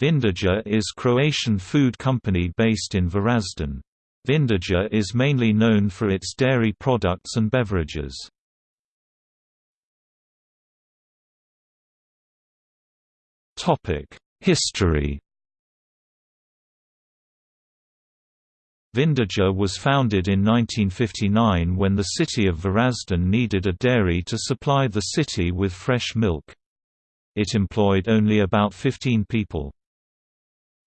Vindija is Croatian food company based in Varazdin. Vindija is mainly known for its dairy products and beverages. History Vindija was founded in 1959 when the city of Varazdin needed a dairy to supply the city with fresh milk. It employed only about 15 people.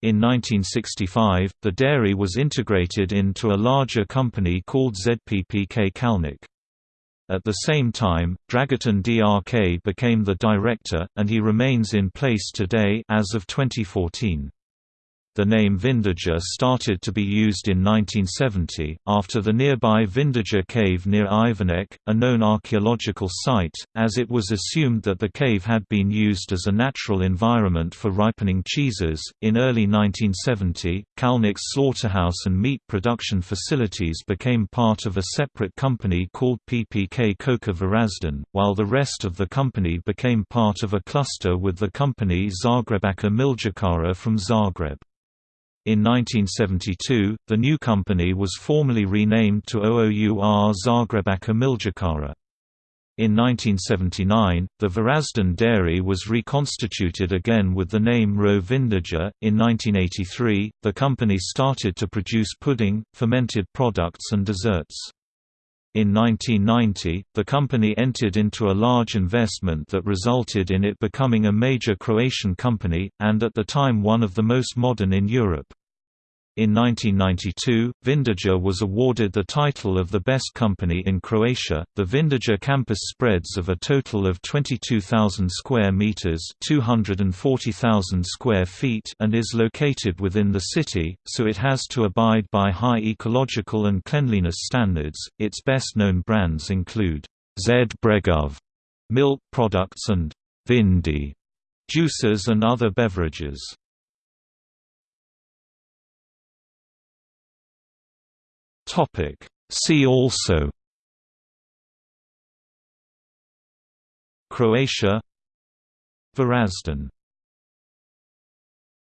In 1965, the dairy was integrated into a larger company called ZPPK Kalnik. At the same time, Dragutin Drk became the director, and he remains in place today as of 2014. The name Vindija started to be used in 1970, after the nearby Vindija cave near Ivanec, a known archaeological site, as it was assumed that the cave had been used as a natural environment for ripening cheeses. In early 1970, Kalnik's slaughterhouse and meat production facilities became part of a separate company called PPK Koka Varazdin, while the rest of the company became part of a cluster with the company Zagrebačka Mljekarija from Zagreb. In 1972, the new company was formally renamed to OOUR Zagrebačka Mljekarija. In 1979, the Varazdin dairy was reconstituted again with the name Ro Vindija. In 1983, the company started to produce pudding, fermented products, and desserts. In 1990, the company entered into a large investment that resulted in it becoming a major Croatian company, and at the time one of the most modern in Europe. In 1992, Vindija was awarded the title of the best company in Croatia. The Vindija campus spreads of a total of 22,000 square meters, 240,000 square feet, and is located within the city, so it has to abide by high ecological and cleanliness standards. Its best-known brands include Z Bregov milk products and Vindi juices and other beverages. Topic. See also Croatia Varazdin